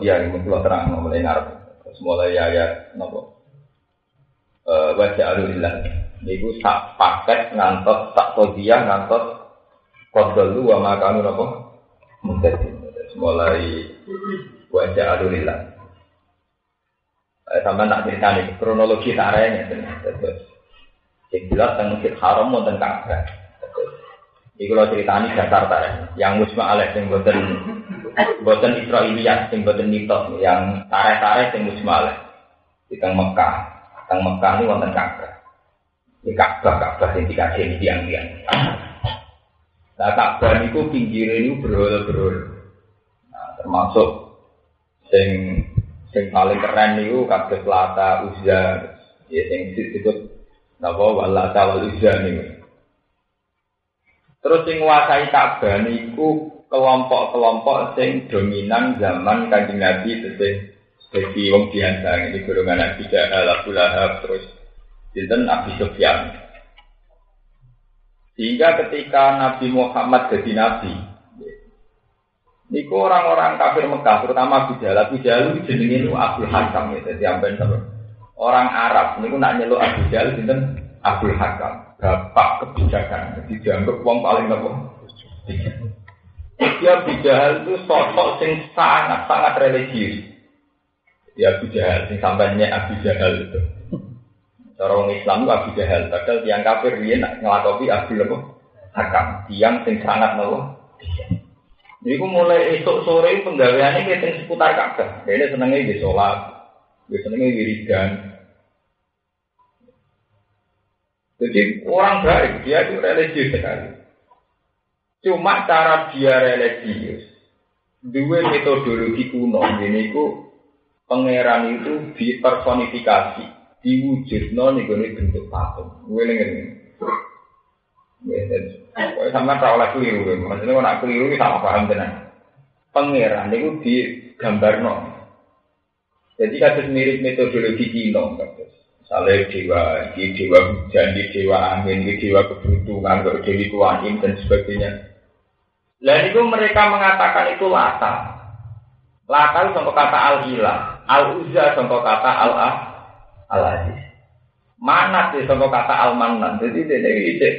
dia ini mungkin terang mulai ngarep. Terus mulai ayat nopo. Eh wajah alulillah. Niku sak paket ngantos sak dia ngantos kodol lu wa makanu nopo. Mungkin mulai wajah alulillah. Eh, sampai tak cerita nih kronologi taranya terus. Yang jelas tentang masjid haram mau tentang Ka'bah. Iku lo ceritani dasar tareh. Yang musma alaih yang buatan buatan Israiliyat, yang buatan mitos, yang tareh-tareh yang musma alaih. Di Mekah, teng Mekah ini wonten Ka'bah. Di Ka'bah, Ka'bah yang dikasih tiang-tiang. Nah Ka'bah niku pinggir ini berhol-berhol. Nah, termasuk sing sing paling keren niku kabeh Lata, Uzza, ya sing disebut napa wala wal niku. Terus sing nguasai Ka'bah niku kelompok-kelompok sing dominan zaman Kanjeng Nabi jadi wong biasa ini golongan Nabi Jahal, Abu terus sinten Abi Sufyan. Sehingga ketika Nabi Muhammad jadi nabi, niku orang-orang kafir Mekah, terutama Abu Jahal, Abu Jahal itu jenenge Abu Hakam ya, jadi amben orang Arab niku nak nyeluk Abu Jahal sinten Abdul Hakam bapak kebijakan. Jadi dianggap uang paling nopo. Dia bijahal itu sosok yang sangat-sangat religius. Ya Abu Jahal, yang sampainya Abu Jahal itu. Orang Islam itu Abu Jahal, padahal yang kafir dia nak ngelakopi Abu Lebo Hakam, yang sing sangat nopo. Jadi aku mulai esok sore penggaweannya kita seputar Ka'bah. Dia senengnya di sholat, dia senengnya wiridan, Jadi orang baik, dia itu religius sekali. Cuma cara dia religius, dua metodologi kuno ini ku pangeran itu dipersonifikasi, diwujud non nih bentuk patung. Gue lengen. Gue sama tak oleh keliru, maksudnya kalau nak keliru sama paham tenan. Pangeran itu digambar non. Jadi kasus mirip metodologi kino, kasus. Misalnya dewa, di dewa hujan, di dewa angin, di dewa kebutuhan, kalau dewi dan sebagainya. Lalu itu mereka mengatakan itu lata. Lata itu contoh kata al-ilah. Al-uzza contoh kata al-ah. Al-aziz. Mana sih contoh kata al-manan. Jadi ini ini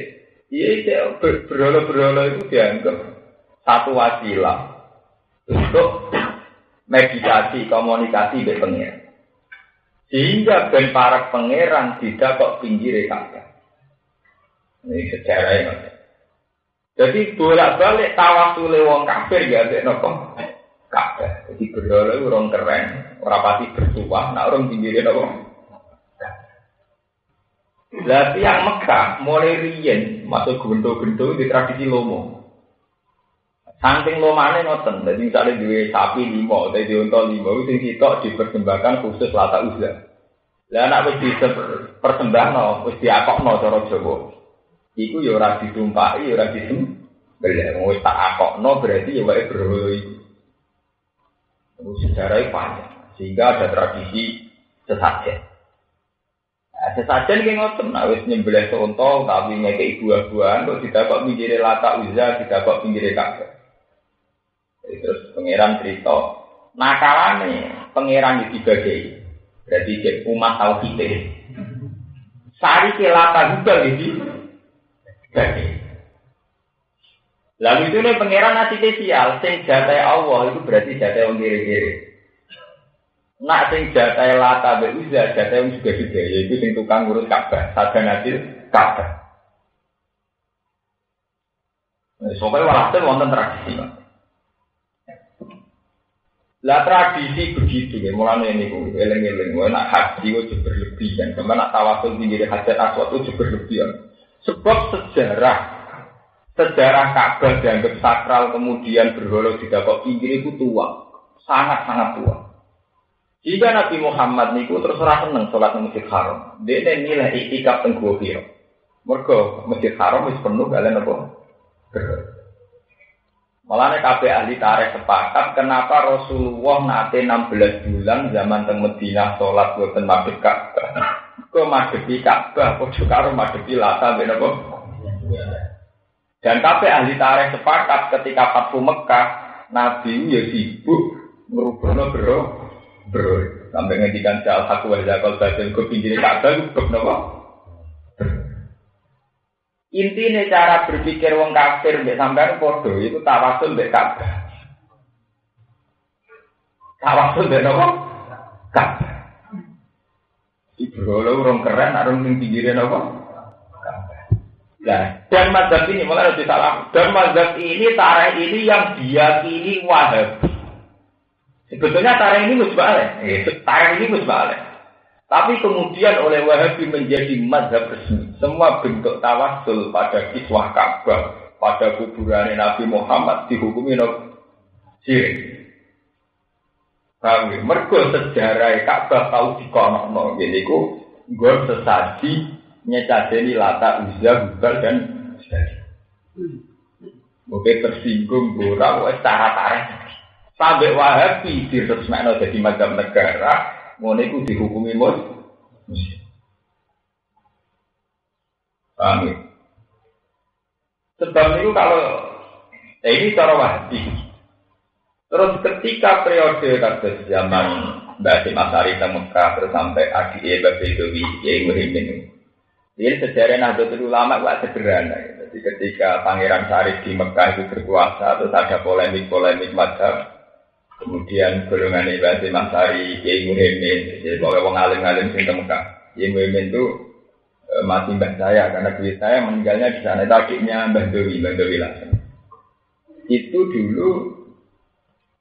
Iya, berhala-berhala itu dianggap satu wasilah untuk meditasi, komunikasi dengan. Sehingga ben para pangeran tidak kok pinggir Ka'bah. Ini sejarah ini. Jadi bolak-balik tawasul wong kafir ya ada nopo Ka'bah. Jadi berdoa orang keren, orang pasti bersuah, nak orang pinggir nopo. Lah yang Mekah mulai riyen masuk gento-gento di tradisi lomo. Saking lomane ngoten, jadi misalnya dua sapi atau dua unta lima, itu sitok dipersembahkan khusus lata uzlah. Lah anak wis dipersembahno, wis diakokno cara Jawa. Iku ya ora ditumpaki, ya ora disembelih. Wis tak akokno berarti ya wae berhala iku. Sejarahnya panjang, sehingga ada tradisi sesajen. Nah, sesajen kayak ngoten, nah wis nyembelih seunta, tapi ngekei buah-buahan, kok tidak kok pinggirnya lata uzah, tidak kok pinggirnya kakek. Terus pangeran cerita, nakalane pangeran dibagi. Berarti umat kita. Sari kelapa juga gitu. Bagi. Lalu itu nih pangeran nasi spesial, sing jatai Allah itu berarti jatai yang kiri-kiri. Nak sing jatai lata be jatai yang juga juga, yaitu sing tukang ngurus Ka'bah, saja nasi Ka'bah. Nah, Soalnya walhasil wonten tradisi. Lah tradisi begitu ya, mulanya ini gue eleng-eleng, nak haji gue berlebihan, sama nak tawasul tinggi hajat aswad itu berlebihan. Sebab sejarah, sejarah Ka'bah dianggap sakral kemudian berholo tidak kok pinggir itu tua, sangat-sangat tua. Jika Nabi Muhammad niku terus rasa seneng sholat di Masjid Haram, dia nilai itikaf tengguh Hiro. Mergo Masjid Haram wis penuh kalian apa? Berholo. Malah kabeh ahli tarikh sepakat kenapa Rasulullah nate 16 bulan zaman teng Madinah salat boten madhep Ka'bah. Kok madhepi Ka'bah padha karo madhepi Lata ben apa? Dan kabeh ahli tarikh sepakat ketika Fathu Mekah Nabi ya sibuk merubah bro bro sampai ngedikan jal aku wajah kalau batin ke pinggir kata gue nopo intinya cara berpikir wong kafir mbek sampean podo itu tawasul mbek Ka'bah tawasul mbek nopo Ka'bah Ibu orang keren, orang yang pinggirnya nopo Nah, dan mazhab ini mulai harus salah. Dan mazhab ini tarikh ini yang diyakini wahab. Sebetulnya tarikh ini musbalik. Eh, tarikh ini musbalik. Tapi kemudian oleh Wahabi menjadi mazhab resmi. Semua bentuk tawasul pada kiswah Ka'bah, pada kuburan Nabi Muhammad dihukumi no sirik. Ya? Mergo sejarah Ka'bah tahu dikono Jadi ku gue sesaji nyecadeni lata uzza hubal dan Oke tersinggung gora wes cara tarik sampai wahabi diresmekno jadi macam negara ngono iku dihukumi mus Paham ya? Sebab itu kalau eh, ini cara wahabi Terus ketika periode kasus zaman Mbak Asim Asari Mekah terus sampai Adi Eba Bedowi Kiai ini sejarah Nahdlatul Ulama gak sederhana. Jadi ketika Pangeran Syarif di Mekah itu berkuasa, terus ada polemik-polemik macam, kemudian golongan Ibadah Masari, Kiai Muhyiddin, jadi pokoknya wong alim-alim sing Mekah. Kiai Muhyiddin itu e, masih mbah saya, karena duit saya meninggalnya di sana. Adiknya Mbah Dewi, Mbah Dewi langsung. Itu dulu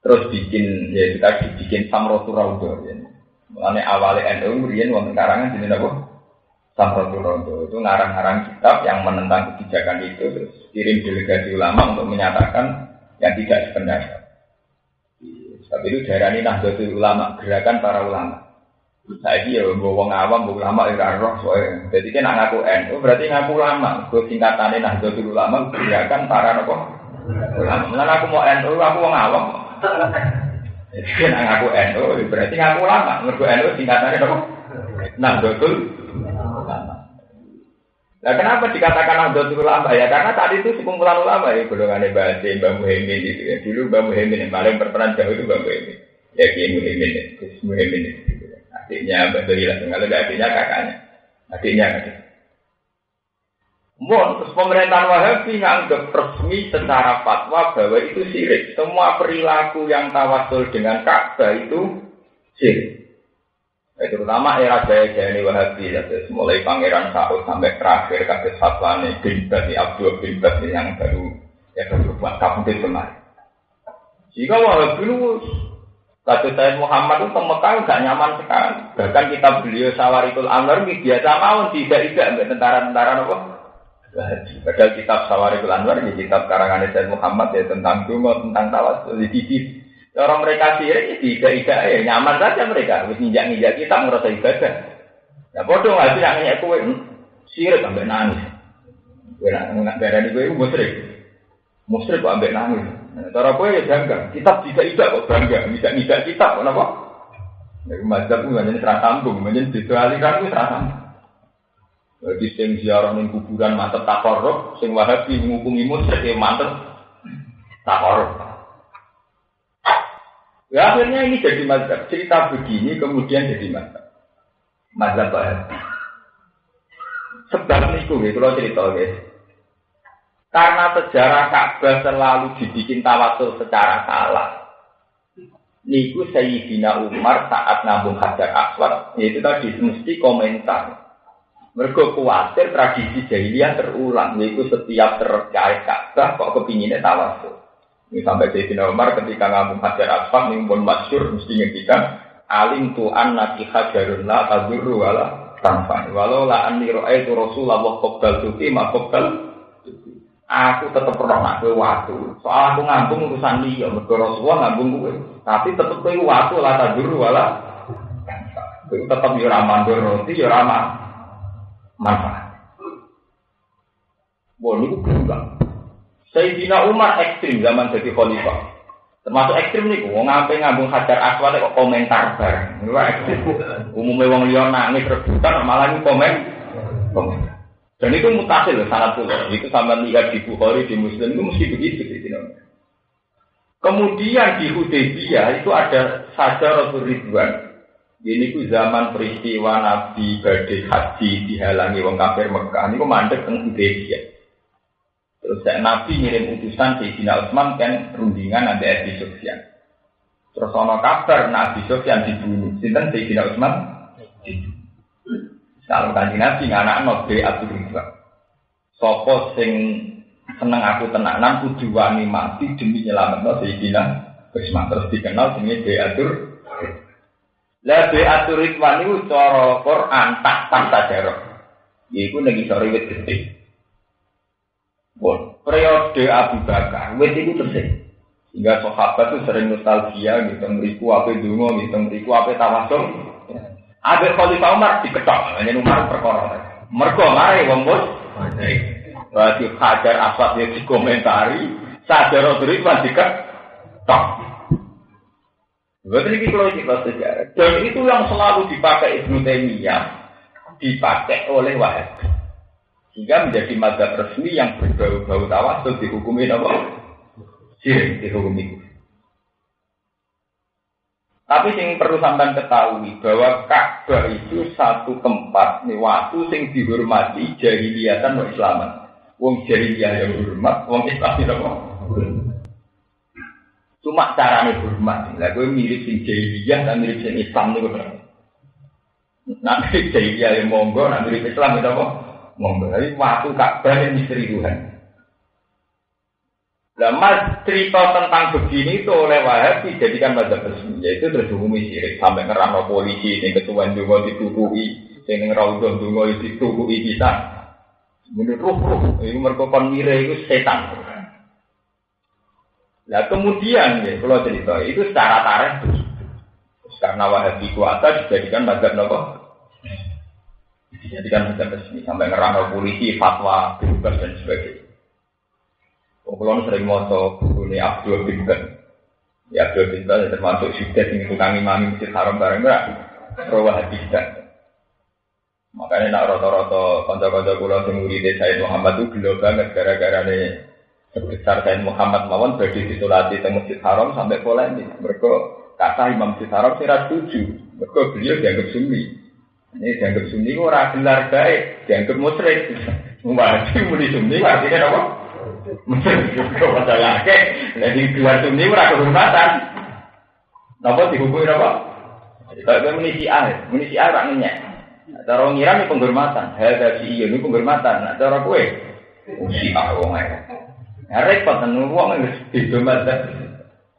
terus bikin, ya tadi bikin Samrotu Raudo. Ya. Mengenai awalnya NU, kemudian wonten karangan sini apa? Samratul Rondo itu ngarang-ngarang kitab yang menentang kebijakan itu terus kirim delegasi ulama untuk menyatakan yang tidak sependapat. Tapi itu daerah ini Nahdlatul Ulama, gerakan para ulama. Saya ya wong awam, wong ulama ya roh soalnya. Jadi kan ngaku NU berarti ngaku ulama. Gue singkatannya Nahdlatul Ulama gerakan para nopo ulama. Mulai aku mau NU, aku wong awam. Jadi kan ngaku NU berarti ngaku ulama. Mergo NU singkatannya nopo Nahdlatul Nah, kenapa dikatakan Nahdlatul Ulama ya? Karena tadi itu sekumpulan ulama ya, golongan Mbak Aceh, Mbak Muhyiddin gitu ya. Dulu Mbak Muhyiddin yang paling berperan jauh itu Mbak Muhyiddin. Ya, Kiai Muhyiddin, ya. Gus Muhyiddin gitu ya. Adiknya Mbak lah, kalau adiknya kakaknya. Adiknya kakaknya. Mohon, terus pemerintahan Wahabi nganggap resmi secara fatwa bahwa itu sirik. Semua perilaku yang tawasul dengan Ka'bah itu sirik. Nah, terutama era jaya-jaya ini Wahabi, ya, mulai Pangeran Saud sampai terakhir kasus Hatlani bin Bati Abdul bin Bati yang baru ya baru buat kabudut kemarin. Jika Wahabi lu kasus saya Muhammad itu Mekah nggak nyaman sekali. Bahkan kita beliau Sawarikul Anwar biasa mau tidak tidak tentara-tentara apa? Padahal kitab Sawarikul Anwar di kitab karangan Sayyid Muhammad ya tentang dungo, tentang tawasul, di Orang mereka sirik, tidak tidak ya nyaman saja mereka. Wis nginjak nginjak kita merasa ibadah. Ya bodoh nggak sih nanya kue sirik sampai nangis. Kue nak darah di kue musrik, musrik kok ambek nangis. Nah, cara kue ya bangga. Kitab tidak tidak kok bangga. Tidak kitab kenapa? Ya mazhab itu hanya serah sambung, hanya didualikan itu serah sambung. Bagi sing ziarah ning kuburan mantep takorok, sing wahabi menghukumi musrik ya mantep takorok. Ya akhirnya ini jadi mazhab. Cerita begini kemudian jadi mazhab. Mazhab Wahabi. Sebab itu, ya, kalau cerita guys. Karena sejarah Ka'bah selalu dibikin tawasul secara salah. Niku Sayyidina Umar saat nabung Hajar Aswad, yaitu tadi mesti komentar. Mereka khawatir tradisi jahiliyah terulang, yaitu setiap terkait Ka'bah kok kepinginnya tawasul. Ini sampai Sayyidina Umar ketika ngambung hajar asfal ini pun masyur mesti ngendikan alim tu'an naki hajarun la tadurru wala tanfa. Walau la anni itu Rasulullah qabbal tuti ma qabbal Aku tetap pernah nak waktu. Soal aku ngambung urusan dia, mergo Rasulullah ngambung kowe. Tapi tetap kowe waktu la tadurru wala Kowe tetap yo ora mandur roti yo ora manfaat. Wah, niku. Sayyidina Umar ekstrim zaman jadi khalifah. Termasuk ekstrim nih, wong ngampe ngambung hajar aswad kok komentar bareng. Niku ekstrim. Umumnya wong liya nangis rebutan malah ini komen. Komentar. Dan itu mutasil sangat pula. Itu sama lihat di Bukhari di Muslim itu mesti begitu. Kemudian di Hudaybiyah itu ada saja Rasul Ridwan. Ini ku zaman peristiwa Nabi badai haji dihalangi wong kafir Mekah. Ini ku mandek teng Hudaybiyah. Terus Nabi ngirim utusan Sayyidina Utsman kan rundingan nanti Abi Sufyan. Terus ono kabar Nabi Sufyan dibunuh. Sinten Sayyidina Utsman? Kalau kanji Nabi nganak no be Abu Ridwan. Sopo sing seneng aku tenanan kudu wani mati demi nyelametno Sayyidina Utsman terus dikenal jenenge be Atur. Lah be Atur Ridwan niku cara Quran tak tak sajarah. Iku nek iso riwit gede. Bon, periode Abu Bakar, wit itu tersing. Sehingga sahabat itu sering nostalgia, gitu, ngeriku apa dungo, gitu, ngeriku apa tawasul. Abe Khalifah Umar diketok, hanya Umar perkara. Mergo mari wong mus. Berarti Hajar Aswad ya dikomentari, sadar Ridwan diketok. Berarti ini kalau kita sejarah. Dan itu yang selalu dipakai Ibnu Taimiyah, dipakai oleh Wahabi. Sehingga menjadi madhab resmi yang berbau-bau tawasul dihukumi apa? Sirik dihukumi. Tapi yang perlu sampean ketahui bahwa Ka'bah itu satu tempat nih waktu sing dihormati jahiliyatan wa Islaman. Wong jahiliyah yang hormat, wong Islam yang? Cuma caranya hormat. Lah gue mirip sing jahiliyah dan mirip sing Islam nih Nanti jahiliyah yang monggo, nanti mirip Islam itu apa? Memberi waktu Ka'bah yang misteri Tuhan. Nah, mas cerita tentang begini itu oleh Wahabi dijadikan mazhab resmi, yaitu terhubungi sirik sampai ngerano polisi, yang ketua juga ditutupi, yang ngeraudon juga ditutupi bisa. Menurut ruh ruh, itu merupakan mire itu setan. Nah kemudian ya, kalau cerita itu secara begitu. Karena Wahabi kuasa dijadikan mazhab nopo jadi kan bisa resmi sampai ngerangkul polisi, fatwa, bebas dan sebagainya. Kalau sering moto buku ini Abdul bin Ben. Ya Abdul bin Ben termasuk sudah yang tukang imam masjid haram bareng enggak. Rawah hadis Makanya nak roto-roto konco-konco pulau sing murid Said Muhammad itu gelo banget gara-gara nih sebesar Said Muhammad mawon bagi ditulati di Masjid Haram sampai polemik. Mereka kata Imam Masjid Haram tidak setuju. Mereka beliau dianggap sunni. Ini dianggap sunni ora gelar baik, dianggap musyrik. Wajib muni sunni artinya apa? Musyrik juga masalah ke. Jadi dua sunni ora kehormatan. Napa dihukumi apa? Kalau muni si A, muni si A rak ngenyek. Cara ngira ini penghormatan, hal si iya ini penghormatan. Nah, cara kue, si A wong ae. Nah, repot kan wong wis beda